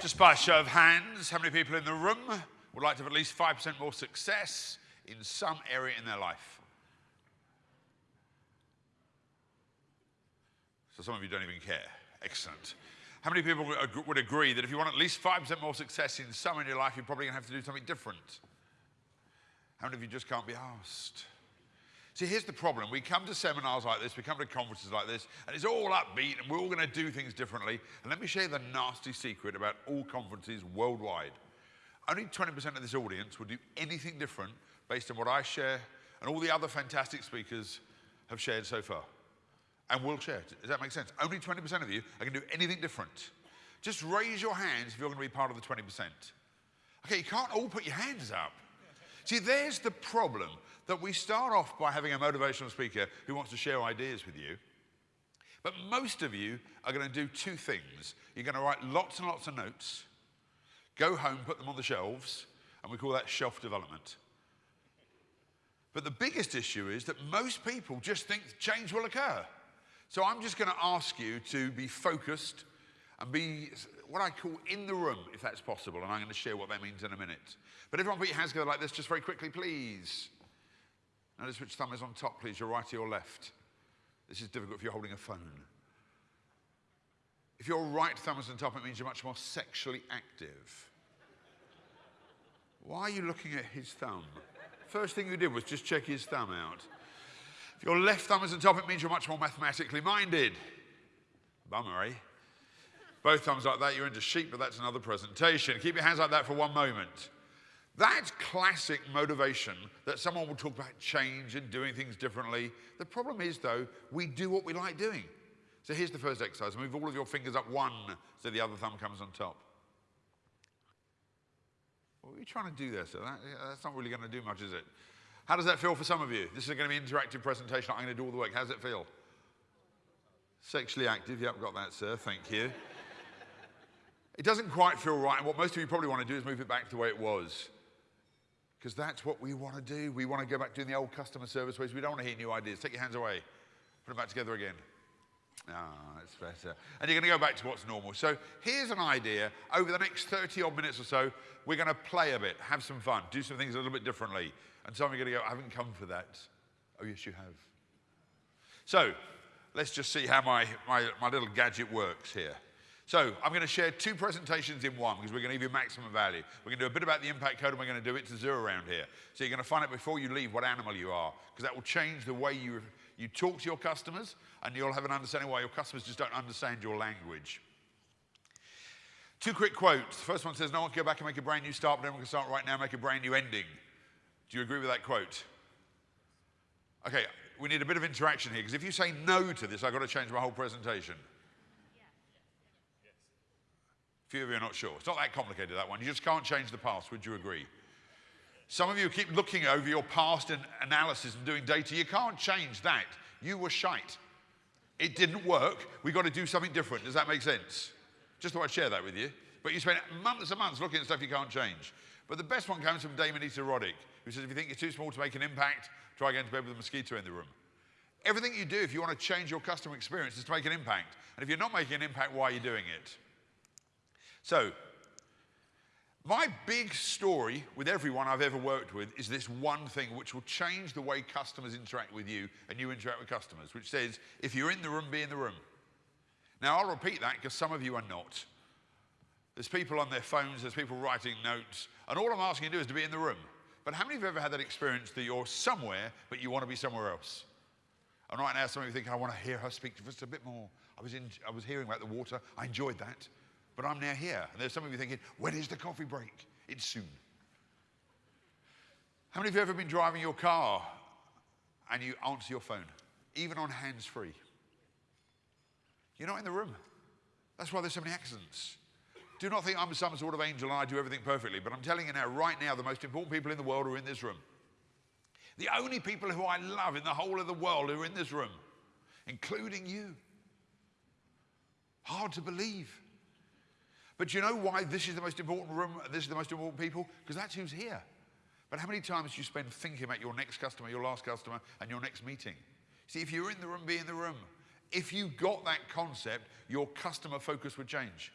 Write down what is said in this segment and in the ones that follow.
Just by a show of hands, how many people in the room would like to have at least 5% more success in some area in their life? So some of you don't even care. Excellent. How many people would agree that if you want at least 5% more success in some area in your life, you're probably going to have to do something different? How many of you just can't be asked? See, here's the problem. We come to seminars like this, we come to conferences like this, and it's all upbeat, and we're all going to do things differently. And let me share the nasty secret about all conferences worldwide. Only 20% of this audience will do anything different based on what I share and all the other fantastic speakers have shared so far. And will share. Does that make sense? Only 20% of you are going to do anything different. Just raise your hands if you're going to be part of the 20%. Okay, you can't all put your hands up. See, there's the problem that we start off by having a motivational speaker who wants to share ideas with you. But most of you are going to do two things. You're going to write lots and lots of notes, go home, put them on the shelves, and we call that shelf development. But the biggest issue is that most people just think change will occur. So I'm just going to ask you to be focused and be what I call in the room, if that's possible. And I'm going to share what that means in a minute. But everyone put your hands together like this, just very quickly, please. Notice which thumb is on top, please, your right or your left. This is difficult if you're holding a phone. If your right thumb is on top, it means you're much more sexually active. Why are you looking at his thumb? First thing you did was just check his thumb out. If your left thumb is on top, it means you're much more mathematically minded. Bummer, eh? Both thumbs like that, you're into sheep, but that's another presentation. Keep your hands like that for one moment. That's classic motivation that someone will talk about change and doing things differently. The problem is, though, we do what we like doing. So here's the first exercise. Move all of your fingers up one so the other thumb comes on top. What are you trying to do there, sir? That, that's not really going to do much, is it? How does that feel for some of you? This is going to be an interactive presentation. I'm going to do all the work. How does it feel? Sexually active. Yep, got that, sir. Thank you. it doesn't quite feel right. And what most of you probably want to do is move it back to the way it was. Because that's what we want to do. We want to go back to doing the old customer service ways. We don't want to hear new ideas. Take your hands away. Put them back together again. Ah, that's better. And you're going to go back to what's normal. So here's an idea. Over the next 30 odd minutes or so, we're going to play a bit, have some fun, do some things a little bit differently. And some of you are going to go, I haven't come for that. Oh, yes, you have. So let's just see how my, my, my little gadget works here. So I'm going to share two presentations in one because we're going to give you maximum value. We're going to do a bit about the impact code and we're going to do it to zero around here. So you're going to find out before you leave what animal you are because that will change the way you, you talk to your customers and you'll have an understanding why your customers just don't understand your language. Two quick quotes. The first one says, no one can go back and make a brand new start, but everyone can start right now and make a brand new ending. Do you agree with that quote? Okay, we need a bit of interaction here because if you say no to this, I've got to change my whole presentation. Few of you are not sure. It's not that complicated, that one. You just can't change the past, would you agree? Some of you keep looking over your past and analysis and doing data. You can't change that. You were shite. It didn't work. We've got to do something different. Does that make sense? Just thought I'd share that with you. But you spend months and months looking at stuff you can't change. But the best one comes from Dame Anita Roddick, who says, if you think you're too small to make an impact, try going to bed with a mosquito in the room. Everything you do, if you want to change your customer experience, is to make an impact. And if you're not making an impact, why are you doing it? So, my big story with everyone I've ever worked with is this one thing which will change the way customers interact with you and you interact with customers, which says, if you're in the room, be in the room. Now, I'll repeat that because some of you are not. There's people on their phones, there's people writing notes, and all I'm asking you to do is to be in the room. But how many of you have ever had that experience that you're somewhere, but you want to be somewhere else? And right now, some of you think, I want to hear her speak just a bit more. I was, in, I was hearing about the water, I enjoyed that. But I'm now here. And there's some of you thinking, when is the coffee break? It's soon. How many of you have ever been driving your car and you answer your phone, even on hands free? You're not in the room. That's why there's so many accidents. Do not think I'm some sort of angel and I do everything perfectly, but I'm telling you now, right now, the most important people in the world are in this room. The only people who I love in the whole of the world are in this room, including you. Hard to believe. But you know why this is the most important room, this is the most important people? Because that's who's here. But how many times do you spend thinking about your next customer, your last customer, and your next meeting? See, if you're in the room, be in the room. If you got that concept, your customer focus would change.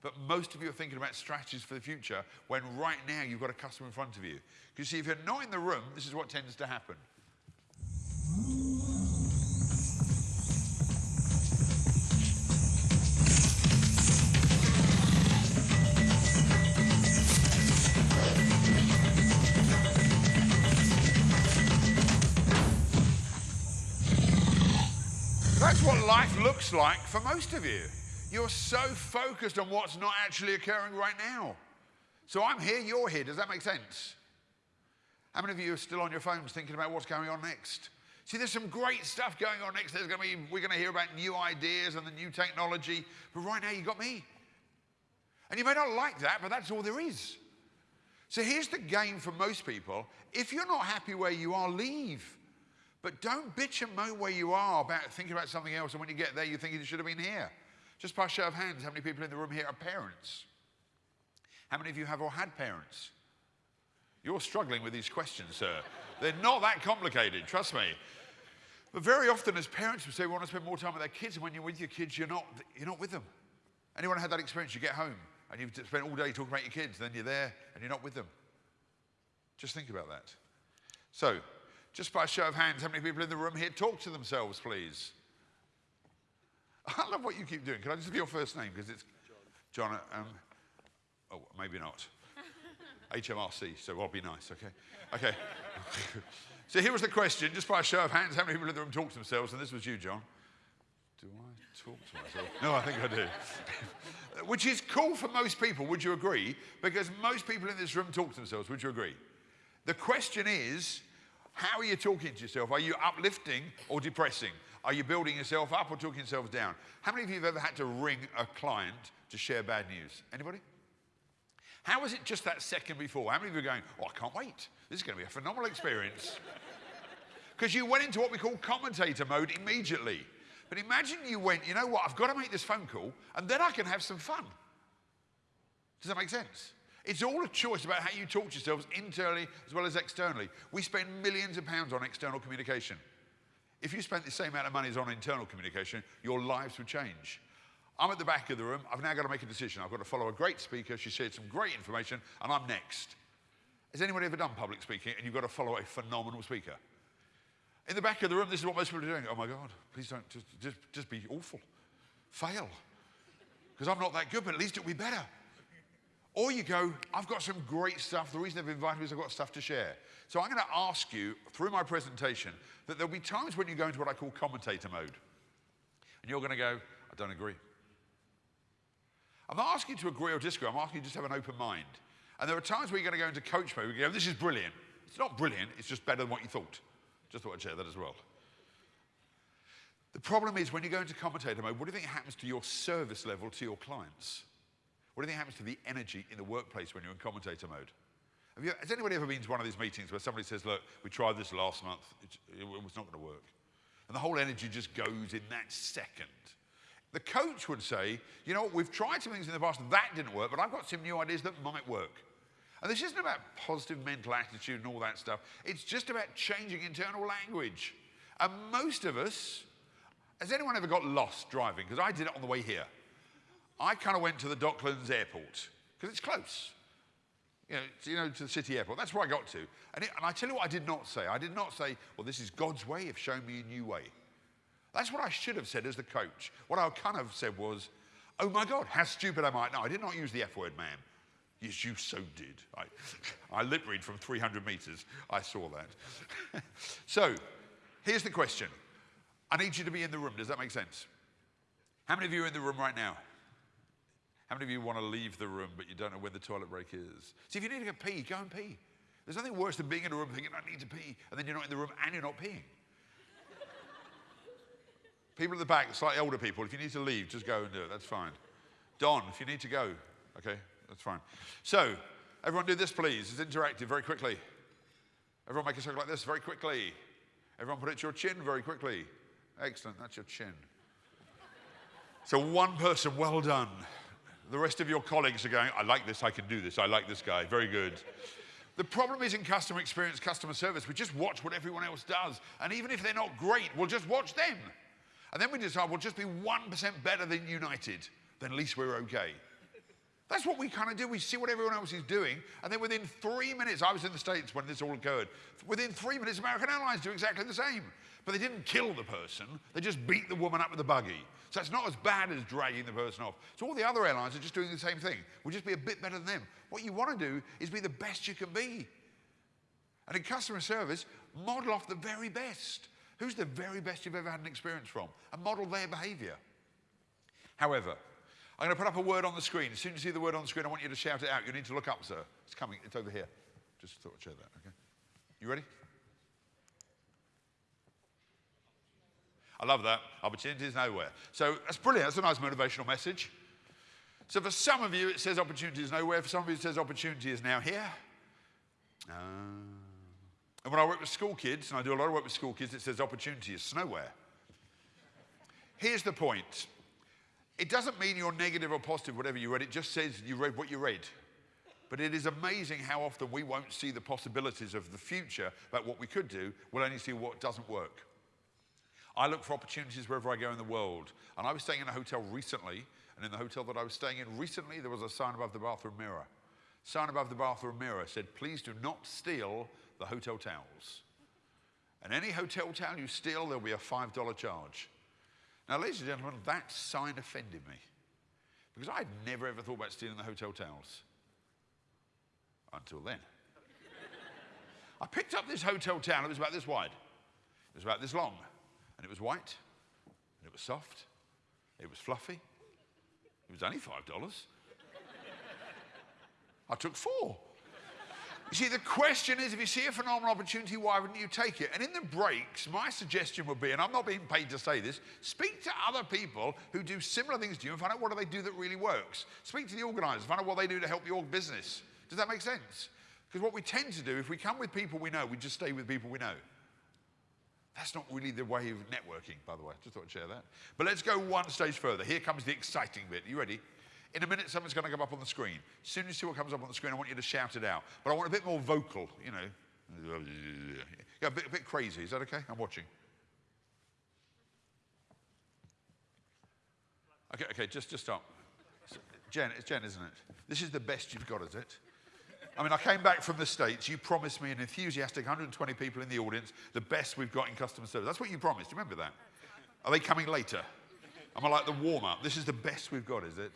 But most of you are thinking about strategies for the future when right now you've got a customer in front of you. Because see, if you're not in the room, this is what tends to happen. That's what life looks like for most of you. You're so focused on what's not actually occurring right now. So I'm here, you're here. Does that make sense? How many of you are still on your phones thinking about what's going on next? See, there's some great stuff going on next. There's going to be, we're going to hear about new ideas and the new technology. But right now, you got me. And you may not like that, but that's all there is. So here's the game for most people. If you're not happy where you are, leave. But don't bitch and moan where you are about thinking about something else. And when you get there, you think you should have been here. Just by show of hands, how many people in the room here are parents? How many of you have or had parents? You're struggling with these questions, sir. They're not that complicated, trust me. But very often, as parents, we say we want to spend more time with our kids, and when you're with your kids, you're not, you're not with them. Anyone had that experience? You get home and you've spent all day talking about your kids, then you're there and you're not with them. Just think about that. So, just by a show of hands, how many people in the room here talk to themselves, please? I love what you keep doing. Can I just be your first name? Because it's John. John um, oh, maybe not. HMRC, so I'll be nice, okay? Okay. so here was the question, just by a show of hands, how many people in the room talk to themselves? And this was you, John. Do I talk to myself? no, I think I do. Which is cool for most people, would you agree? Because most people in this room talk to themselves, would you agree? The question is, how are you talking to yourself? Are you uplifting or depressing? Are you building yourself up or talking yourself down? How many of you have ever had to ring a client to share bad news? Anybody? How was it just that second before? How many of you are going, oh, I can't wait. This is going to be a phenomenal experience. Because you went into what we call commentator mode immediately. But imagine you went, you know what, I've got to make this phone call and then I can have some fun. Does that make sense? It's all a choice about how you talk to yourselves internally as well as externally. We spend millions of pounds on external communication. If you spent the same amount of money as on internal communication, your lives would change. I'm at the back of the room. I've now got to make a decision. I've got to follow a great speaker. She shared some great information, and I'm next. Has anybody ever done public speaking and you've got to follow a phenomenal speaker? In the back of the room, this is what most people are doing. Oh my God, please don't just, just, just be awful. Fail. Because I'm not that good, but at least it'll be better. Or you go, I've got some great stuff. The reason they've invited me is I've got stuff to share. So I'm going to ask you through my presentation that there'll be times when you go into what I call commentator mode. And you're going to go, I don't agree. I'm not asking you to agree or disagree. I'm asking you to just have an open mind. And there are times where you're going to go into coach mode. You go, this is brilliant. It's not brilliant. It's just better than what you thought. Just thought I'd share that as well. The problem is when you go into commentator mode, what do you think happens to your service level to your clients? What do you think happens to the energy in the workplace when you're in commentator mode? You, has anybody ever been to one of these meetings where somebody says, look, we tried this last month, it, it was not going to work. And the whole energy just goes in that second. The coach would say, you know, we've tried some things in the past, that didn't work, but I've got some new ideas that might work. And this isn't about positive mental attitude and all that stuff. It's just about changing internal language. And most of us, has anyone ever got lost driving? Because I did it on the way here. I kind of went to the Docklands airport because it's close. You know, to, you know, to the city airport. That's where I got to. And, it, and I tell you what I did not say. I did not say, well, this is God's way of showing me a new way. That's what I should have said as the coach. What I kind of said was, oh my God, how stupid am I? No, I did not use the F word, ma'am. Yes, you so did. I, I lip read from 300 meters. I saw that. so, here's the question. I need you to be in the room. Does that make sense? How many of you are in the room right now? How many of you want to leave the room, but you don't know where the toilet break is? See, if you need to go pee, go and pee. There's nothing worse than being in a room thinking, I need to pee, and then you're not in the room and you're not peeing. people at the back, slightly older people, if you need to leave, just go and do it. That's fine. Don, if you need to go, okay, that's fine. So, everyone do this, please. It's interactive, very quickly. Everyone make a circle like this, very quickly. Everyone put it to your chin very quickly. Excellent, that's your chin. So one person, well done. The rest of your colleagues are going, I like this, I can do this, I like this guy, very good. The problem is in customer experience, customer service, we just watch what everyone else does. And even if they're not great, we'll just watch them. And then we decide we'll just be 1% better than United, then at least we're okay. That's what we kind of do. We see what everyone else is doing, and then within three minutes, I was in the States when this all occurred. Within three minutes, American Airlines do exactly the same. But they didn't kill the person, they just beat the woman up with the buggy. So it's not as bad as dragging the person off. So all the other airlines are just doing the same thing. We'll just be a bit better than them. What you want to do is be the best you can be. And in customer service, model off the very best. Who's the very best you've ever had an experience from? And model their behavior. However, I'm going to put up a word on the screen. As soon as you see the word on the screen, I want you to shout it out. You need to look up, sir. It's coming. It's over here. Just thought I'd share that, okay? You ready? I love that. Opportunity is nowhere. So that's brilliant. That's a nice motivational message. So for some of you, it says opportunity is nowhere. For some of you, it says opportunity is now here. Uh, and when I work with school kids, and I do a lot of work with school kids, it says opportunity is nowhere. Here's the point. It doesn't mean you're negative or positive, whatever you read. It just says you read what you read. But it is amazing how often we won't see the possibilities of the future about what we could do. We'll only see what doesn't work. I look for opportunities wherever I go in the world. And I was staying in a hotel recently, and in the hotel that I was staying in recently, there was a sign above the bathroom mirror. Sign above the bathroom mirror said, please do not steal the hotel towels. And any hotel towel you steal, there'll be a $5 charge. Now, ladies and gentlemen, that sign offended me. Because I'd never ever thought about stealing the hotel towels. Until then. I picked up this hotel towel, it was about this wide. It was about this long. And it was white, and it was soft, it was fluffy. It was only $5. I took four. You see, the question is if you see a phenomenal opportunity, why wouldn't you take it? And in the breaks, my suggestion would be, and I'm not being paid to say this, speak to other people who do similar things to you and find out what do they do that really works. Speak to the organisers, find out what they do to help your business. Does that make sense? Because what we tend to do, if we come with people we know, we just stay with people we know. That's not really the way of networking, by the way. Just thought I'd share that. But let's go one stage further. Here comes the exciting bit. Are you ready? In a minute, something's going to come up on the screen. As soon as you see what comes up on the screen, I want you to shout it out. But I want a bit more vocal, you know. Yeah, a bit, a bit crazy. Is that okay? I'm watching. Okay, okay, just, just stop. Jen, it's Jen, isn't it? This is the best you've got, is it? I mean, I came back from the States. You promised me an enthusiastic 120 people in the audience, the best we've got in customer service. That's what you promised. Remember that? Are they coming later? Am I like the warm up? This is the best we've got, is it?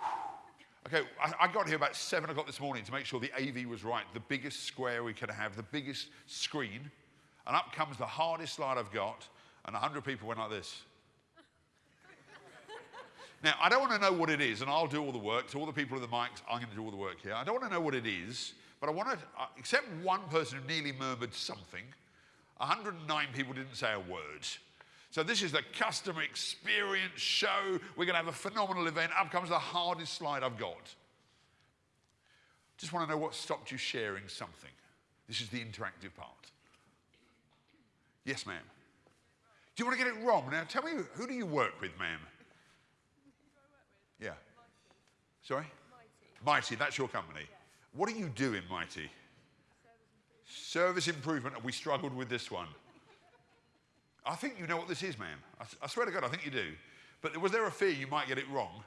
Okay, I, I, got here about seven o'clock this morning to make sure the AV was right, the biggest square we could have, the biggest screen. And up comes the hardest slide I've got, and 100 people went like this. Now, I don't want to know what it is, and I'll do all the work. To all the people with the mics, I'm going to do all the work here. I don't want to know what it is, but I want to, uh, except one person who nearly murmured something, 109 people didn't say a word. So this is the customer experience show. We're going to have a phenomenal event. Up comes the hardest slide I've got. Just want to know what stopped you sharing something. This is the interactive part. Yes, ma'am. Do you want to get it wrong? Now, tell me, who do you work with, ma'am? Yeah. Sorry? Mighty. Mighty, that's your company. What are you doing, Mighty? Service improvement. Service improvement. We struggled with this one. I think you know what this is, ma'am. I, I, swear to God, I think you do. But was there a fear you might get it wrong,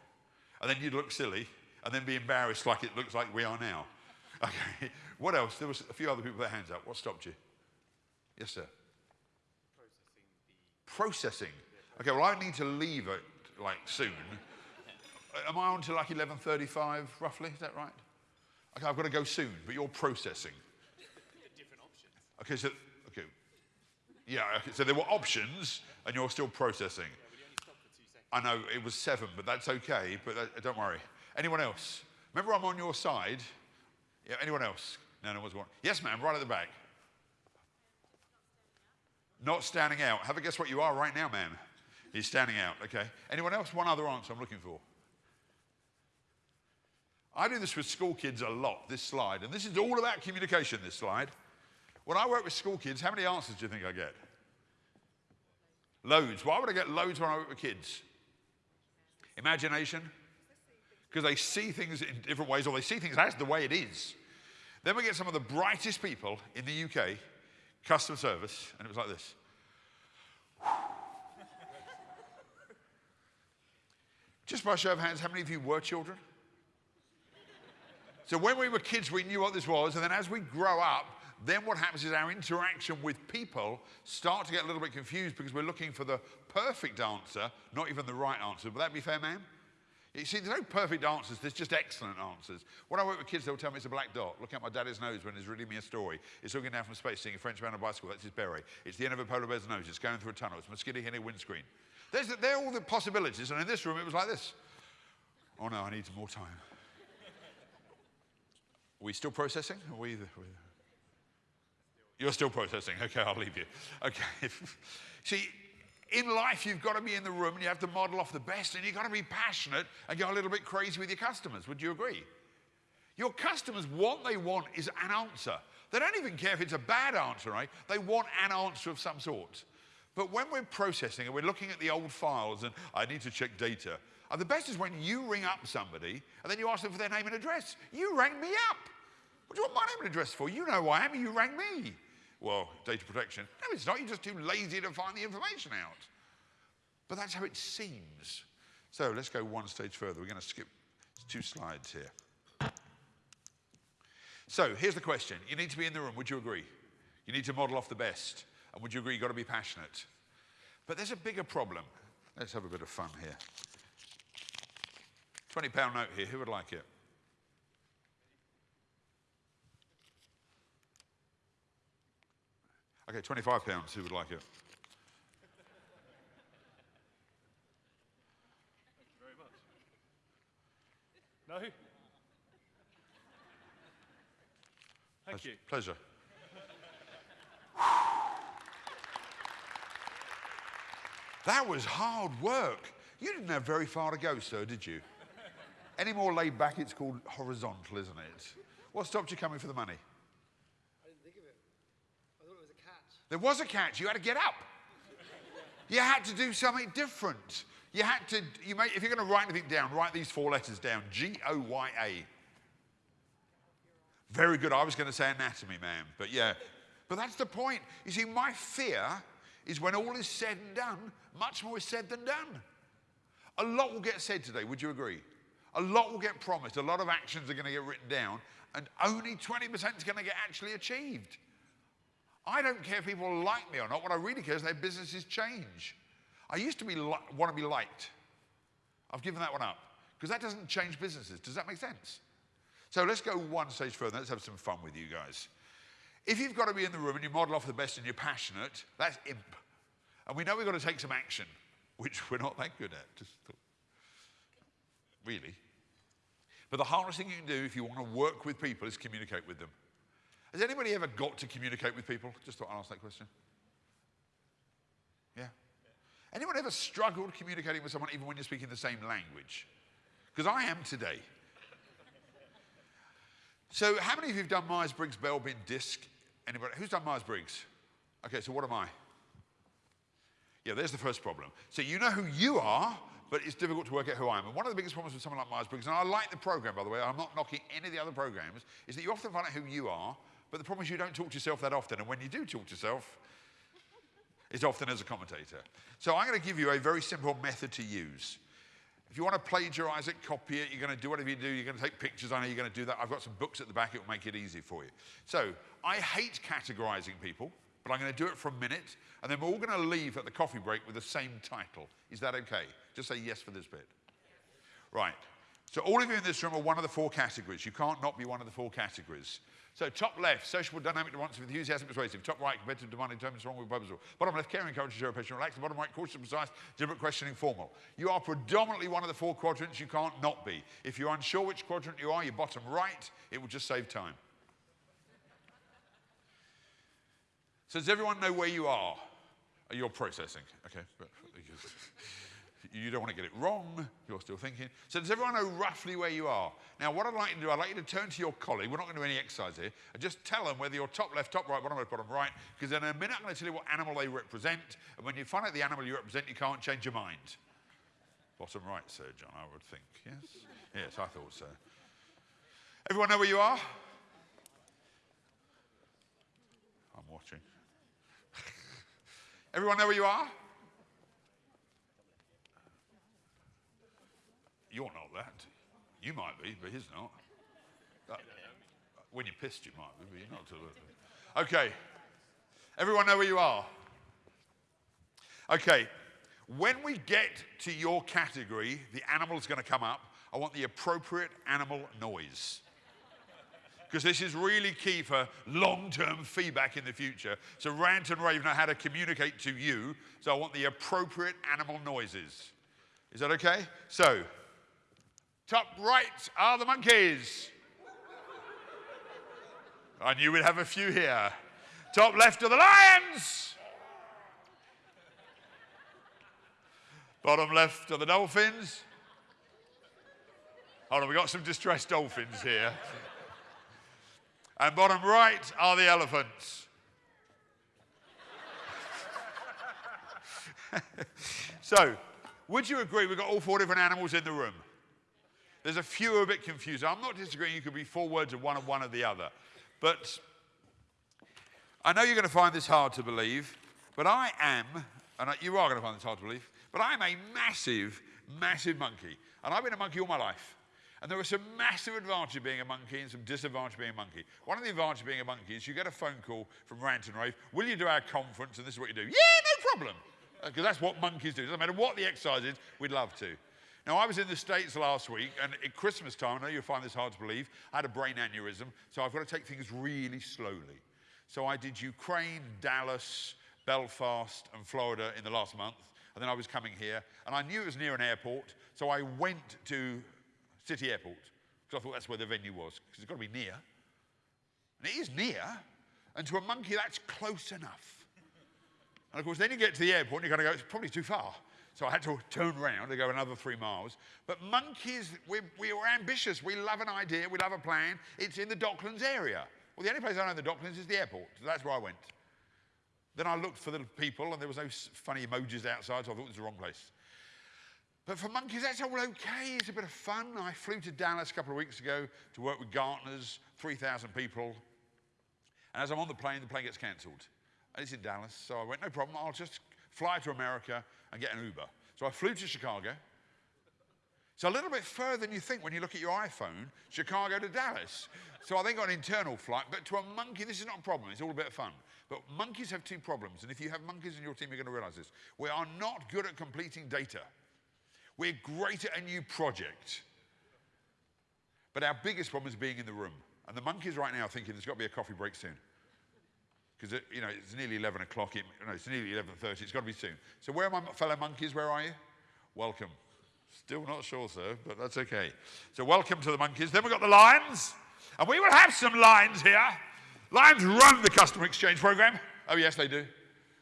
and then you'd look silly, and then be embarrassed like it looks like we are now? Okay. What else? There was a few other people with their hands up. What stopped you? Yes, sir. Processing. Processing. Okay. Well, I need to leave it like soon. Uh, am I on to like 11:35 roughly? Is that right? Okay, I've got to go soon, but you're processing. Different options. Okay, so okay, yeah. Okay, so there were options, and you're still processing. I know it was seven, but that's okay. But that, don't worry. Anyone else? Remember, I'm on your side. Yeah. Anyone else? No, no one's one. Yes, ma'am. Right at the back. Not standing out. Have a guess what you are right now, ma'am. He's standing out. Okay. Anyone else? One other answer I'm looking for. I do this with school kids a lot, this slide, and this is all about communication, this slide. When I work with school kids, how many answers do you think I get? Loads. Why would I get loads when I work with kids? Imagination? Because they see things in different ways, or they see things as the way it is. Then we get some of the brightest people in the UK, customer service, and it was like this. Just by show of hands, how many of you were children? So when we were kids, we knew what this was, and then as we grow up, then what happens is our interaction with people start to get a little bit confused because we're looking for the perfect answer, not even the right answer. Would that be fair, ma'am? You see, there's no perfect answers, there's just excellent answers. When I work with kids, they'll tell me it's a black dot. Look at my daddy's nose when he's reading me a story. It's looking down from space, seeing a French man on a bicycle, that's his beret. It's the end of a polar bear's nose, it's going through a tunnel, it's mosquito hitting a windscreen. There's, they're all the possibilities, and in this room it was like this. Oh no, I need more time. We still processing? Are we, you're still processing. Okay, I'll leave you. Okay. See, in life, you've got to be in the room and you have to model off the best and you've got to be passionate and go a little bit crazy with your customers. Would you agree? Your customers, what they want is an answer. They don't even care if it's a bad answer, right? They want an answer of some sort. But when we're processing and we're looking at the old files and I need to check data, and the best is when you ring up somebody and then you ask them for their name and address. You rang me up. What do you want my name and address for? You know who I am, you rang me. Well, data protection. No, it's not. You're just too lazy to find the information out. But that's how it seems. So let's go one stage further. We're going to skip two slides here. So here's the question. You need to be in the room. Would you agree? You need to model off the best. And would you agree you've got to be passionate? But there's a bigger problem. Let's have a bit of fun here. £20 note here. Who would like it? Okay, 25 pounds. Who would like it? very much. No? Thank you. Pleasure. that was hard work. You didn't have very far to go, sir, did you? Any more laid back, it's called horizontal, isn't it? What stopped you coming for the money? I didn't think of it. I thought it was a catch. There was a catch. You had to get up. You had to do something different. You had to, you may, if you're going to write anything down, write these four letters down G O Y A. Very good. I was going to say anatomy, ma'am, but yeah. But that's the point. You see, my fear is when all is said and done, much more is said than done. A lot will get said today, would you agree? A lot will get promised, a lot of actions are going to get written down, and only 20% is going to get actually achieved. I don't care if people like me or not. What I really care is their businesses change. I used to be want to be liked. I've given that one up because that doesn't change businesses. Does that make sense? So let's go one stage further. Let's have some fun with you guys. If you've got to be in the room and you model off the best and you're passionate, that's imp. And we know we've got to take some action, which we're not that good at. Just. Really. But the hardest thing you can do if you want to work with people is communicate with them. Has anybody ever got to communicate with people? Just thought I'd ask that question. Yeah? Anyone ever struggled communicating with someone even when you're speaking the same language? Because I am today. So, how many of you have done Myers Briggs Belbin disc? Anybody? Who's done Myers Briggs? Okay, so what am I? Yeah, there's the first problem. So, you know who you are, but it's difficult to work out who I am. And one of the biggest problems with someone like Myers Briggs, and I like the program, by the way, I'm not knocking any of the other programs, is that you often find out who you are, but the problem is you don't talk to yourself that often. And when you do talk to yourself, it's often as a commentator. So, I'm going to give you a very simple method to use. If you want to plagiarize it, copy it, you're going to do whatever you do, you're going to take pictures, I know you're going to do that. I've got some books at the back, it will make it easy for you. So, I hate categorizing people, but I'm going to do it for a minute, and then we're all going to leave at the coffee break with the same title. Is that okay? Just say yes for this bit. Right. So, all of you in this room are one of the four categories. You can't not be one of the four categories. So, top left, sociable, dynamic, responsive, enthusiastic, persuasive. Top right, competitive, demanding, determined, strong, with purposeful. Bottom left, caring, encouraging, zero, patient, relaxed. Bottom right, cautious, precise, deliberate, questioning, formal. You are predominantly one of the four quadrants. You can't not be. If you're unsure which quadrant you are, you're bottom right. It will just save time. So, does everyone know where you are? You're processing, okay? You don't want to get it wrong. You're still thinking. So does everyone know roughly where you are? Now, what I'd like you to do, I'd like you to turn to your colleague. We're not going to do any exercise here. And just tell them whether you're top left, top right, bottom left, bottom right. Because in a minute, I'm going to tell you what animal they represent. And when you find out the animal you represent, you can't change your mind. Bottom right, Sir John, I would think. Yes? Yes, I thought so. Everyone know where you are? I'm watching. Everyone know where you are? You're not that. You might be, but he's not. Uh, when you're pissed, you might be, but you're not. Too okay. Everyone know where you are? Okay. When we get to your category, the animal's going to come up. I want the appropriate animal noise because this is really key for long-term feedback in the future. So Rant and Rave know how to communicate to you. So I want the appropriate animal noises. Is that okay? So, top right are the monkeys. I knew we'd have a few here. Top left are the lions. Bottom left are the dolphins. Hold on, we've got some distressed dolphins here. And bottom right are the elephants. so, would you agree we've got all four different animals in the room? There's a few a bit confused. I'm not disagreeing, you could be four words of one and one of the other. But I know you're going to find this hard to believe, but I am, and you are going to find this hard to believe, but I'm a massive, massive monkey. And I've been a monkey all my life. And there are some massive advantages of being a monkey and some disadvantages of being a monkey. One of the advantages of being a monkey is you get a phone call from Rant and Rave, will you do our conference? And this is what you do. Yeah, no problem. Because that's what monkeys do. It doesn't matter what the exercise is, we'd love to. Now, I was in the States last week, and at Christmas time, I know you'll find this hard to believe, I had a brain aneurysm, so I've got to take things really slowly. So I did Ukraine, Dallas, Belfast, and Florida in the last month, and then I was coming here, and I knew it was near an airport, so I went to City Airport, because I thought that's where the venue was, because it's got to be near. And it is near, and to a monkey, that's close enough. And of course, then you get to the airport and you're going to go, it's probably too far. So I had to turn around and go another three miles. But monkeys, we, we were ambitious. We love an idea. We love a plan. It's in the Docklands area. Well, the only place I know in the Docklands is the airport. So that's where I went. Then I looked for the people and there was no funny emojis outside, so I thought it was the wrong place. But for monkeys, that's all okay. It's a bit of fun. I flew to Dallas a couple of weeks ago to work with Gartners, 3,000 people. And as I'm on the plane, the plane gets cancelled. And it's in Dallas, so I went, no problem, I'll just fly to America and get an Uber. So I flew to Chicago. It's a little bit further than you think when you look at your iPhone, Chicago to Dallas. So I then got an internal flight, but to a monkey, this is not a problem. It's all a bit of fun. But monkeys have two problems, and if you have monkeys in your team, you're going to realize this. We are not good at completing data. We're great at a new project. But our biggest problem is being in the room. And the monkeys right now are thinking there's got to be a coffee break soon. Because, you know, it's nearly 11 o'clock. It, no, it's nearly 11.30. It's got to be soon. So where are my fellow monkeys? Where are you? Welcome. Still not sure, sir, but that's okay. So welcome to the monkeys. Then we've got the lions. And we will have some lions here. Lions run the customer exchange program. Oh, yes, they do.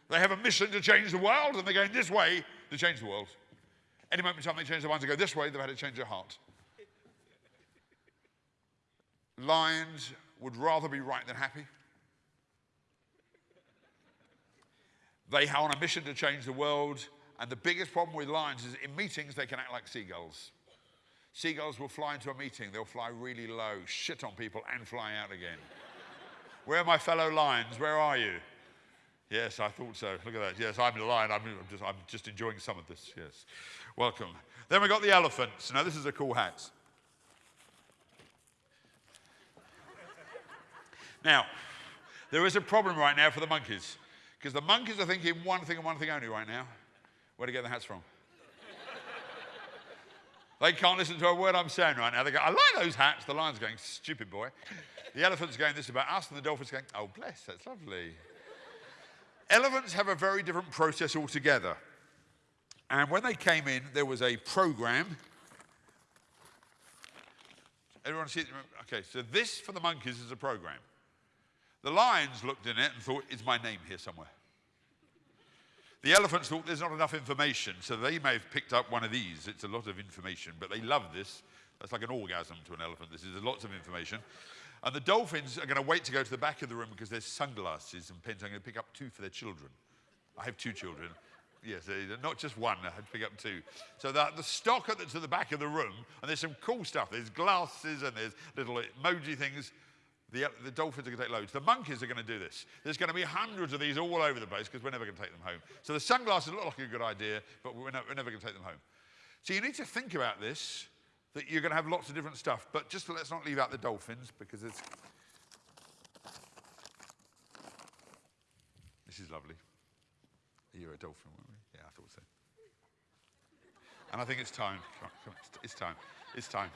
They have a mission to change the world, and they're going this way to change the world. Any moment in time they change their mind to go this way, they've had to change their heart. Lions would rather be right than happy. They are on a mission to change the world, and the biggest problem with lions is in meetings they can act like seagulls. Seagulls will fly into a meeting, they'll fly really low, shit on people, and fly out again. Where are my fellow lions? Where are you? Yes, I thought so. Look at that. Yes, I'm a lion. I'm just, I'm just enjoying some of this. Yes. Welcome. Then we got the elephants. Now, this is a cool hat. Now, there is a problem right now for the monkeys because the monkeys are thinking one thing and one thing only right now. Where to get the hats from? they can't listen to a word I'm saying right now. They go, I like those hats. The lion's going, stupid boy. The elephant's going, this is about us. And the dolphin's going, oh, bless, that's lovely. Elephants have a very different process altogether. And when they came in, there was a program. Everyone see it? Okay, so this for the monkeys is a program. The lions looked in it and thought, is my name here somewhere? The elephants thought there's not enough information, so they may have picked up one of these. It's a lot of information, but they love this. That's like an orgasm to an elephant. This is lots of information. And the dolphins are going to wait to go to the back of the room because there's sunglasses and pens. I'm going to pick up two for their children. I have two children. Yes, not just one, I had to pick up two. So the, the stock at the, back of the room, and there's some cool stuff. There's glasses and there's little emoji things. The, the dolphins are going to take loads. The monkeys are going to do this. There's going to be hundreds of these all over the place because we're never going to take them home. So the sunglasses look like a good idea, but we're, we're never going to take them home. So you need to think about this that you're going to have lots of different stuff. But just let's not leave out the dolphins because it's. This is lovely. You're a dolphin, weren't we? Yeah, I thought so. And I think it's time. Come on, come on, It's time. It's time.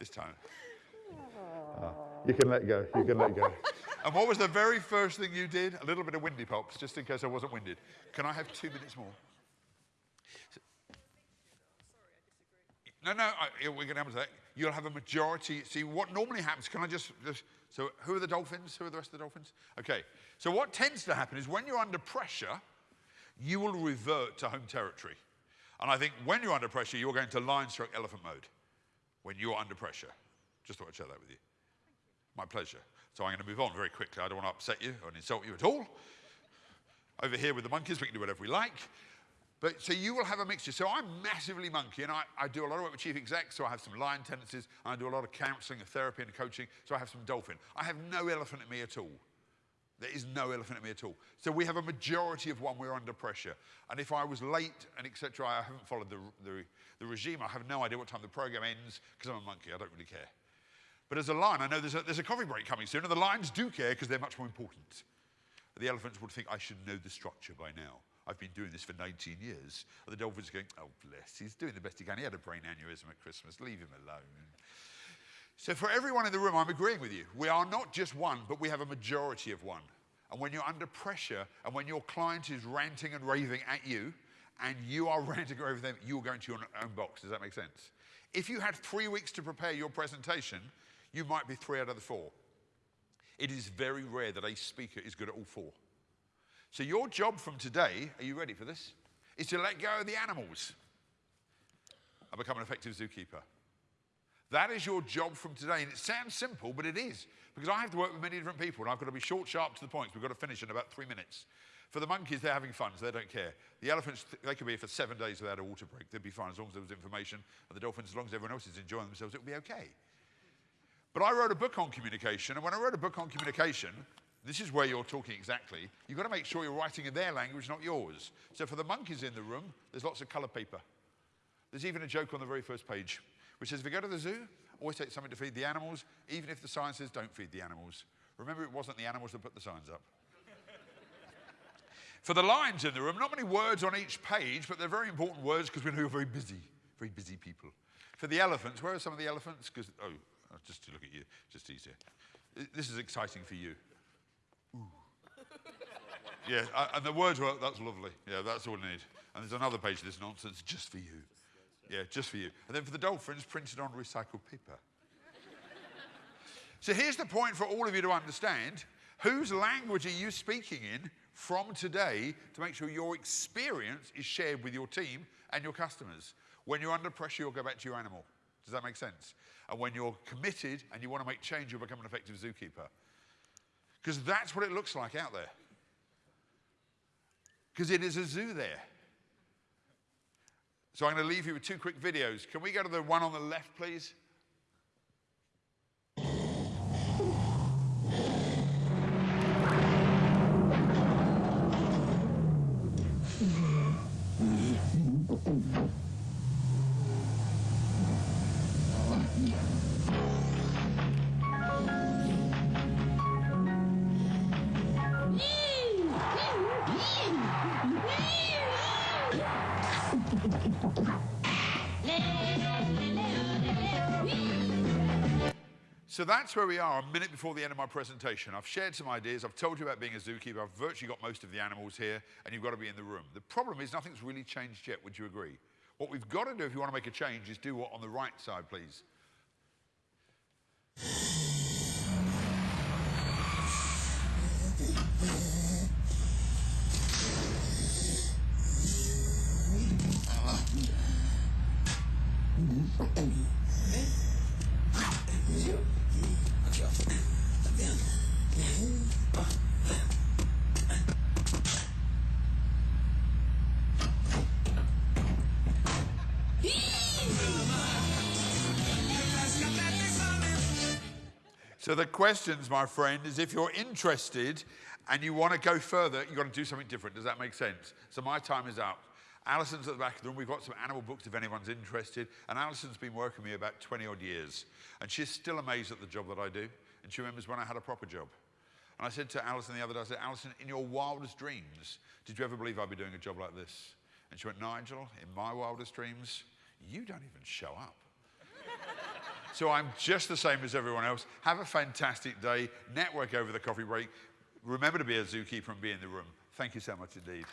It's time. Ah, you can let go. You can let go. and what was the very first thing you did? A little bit of windy pops, just in case I wasn't winded. Can I have two minutes more? No, no, I, we're going to have that. You'll have a majority. See, what normally happens, can I just, just, so who are the Dolphins? Who are the rest of the Dolphins? Okay, so what tends to happen is when you're under pressure, you will revert to home territory. And I think when you're under pressure, you're going to lion stroke elephant mode. When you're under pressure. Just thought I'd share that with you. My pleasure. So I'm going to move on very quickly. I don't want to upset you or insult you at all. Over here with the monkeys, we can do whatever we like. But so you will have a mixture. So I'm massively monkey, and I, I do a lot of work with chief execs, so I have some lion tendencies, and I do a lot of counseling and therapy and coaching, so I have some dolphin. I have no elephant in me at all. There is no elephant in me at all. So we have a majority of one we're under pressure. And if I was late and etc., I haven't followed the, the, the regime. I have no idea what time the program ends because I'm a monkey. I don't really care. But as a lion, I know there's a, there's a coffee break coming soon, and the lions do care because they're much more important. The elephants would think I should know the structure by now. I've been doing this for 19 years. And the dolphin's are going, oh, bless, he's doing the best he can. He had a brain aneurysm at Christmas. Leave him alone. So for everyone in the room, I'm agreeing with you. We are not just one, but we have a majority of one. And when you're under pressure and when your client is ranting and raving at you, and you are ranting raving them, you're going to your own box. Does that make sense? If you had three weeks to prepare your presentation, you might be three out of the four. It is very rare that a speaker is good at all four. So your job from today, are you ready for this? Is to let go of the animals and become an effective zookeeper. That is your job from today. And it sounds simple, but it is. Because I have to work with many different people, and I've got to be short, sharp to the point. We've got to finish in about three minutes. For the monkeys, they're having fun, so they don't care. The elephants, they could be here for seven days without a water break. They'd be fine as long as there was information. And the dolphins, as long as everyone else is enjoying themselves, it'll be okay. But I wrote a book on communication, and when I wrote a book on communication, this is where you're talking exactly. You've got to make sure you're writing in their language, not yours. So for the monkeys in the room, there's lots of colour paper. There's even a joke on the very first page, which says, if you go to the zoo, always take something to feed the animals, even if the sign says don't feed the animals. Remember, it wasn't the animals that put the signs up. for the lions in the room, not many words on each page, but they're very important words because we know you're very busy, very busy people. For the elephants, where are some of the elephants? Because, oh, just to look at you, just easier. This is exciting for you. Yeah, and the words were, that's lovely. Yeah, that's all I need. And there's another page of this nonsense just for you. Yeah, just for you. And then for the dolphins, printed on recycled paper. so here's the point for all of you to understand. Whose language are you speaking in from today to make sure your experience is shared with your team and your customers? When you're under pressure, you'll go back to your animal. Does that make sense? And when you're committed and you want to make change, you'll become an effective zookeeper. Because that's what it looks like out there. Because it is a zoo there. So I'm going to leave you with two quick videos. Can we go to the one on the left, please? So that's where we are a minute before the end of my presentation. I've shared some ideas. I've told you about being a zookeeper. I've virtually got most of the animals here, and you've got to be in the room. The problem is nothing's really changed yet. Would you agree? What we've got to do if you want to make a change is do what on the right side, please. So the questions, my friend, is if you're interested and you want to go further, you've got to do something different. Does that make sense? So my time is up. Alison's at the back of the room. We've got some animal books if anyone's interested. And Alison's been working with me about 20 odd years. And she's still amazed at the job that I do. And she remembers when I had a proper job. And I said to Alison the other day, I said, Alison, in your wildest dreams, did you ever believe I'd be doing a job like this? And she went, Nigel, in my wildest dreams, you don't even show up. so I'm just the same as everyone else. Have a fantastic day. Network over the coffee break. Remember to be a zookeeper and be in the room. Thank you so much indeed.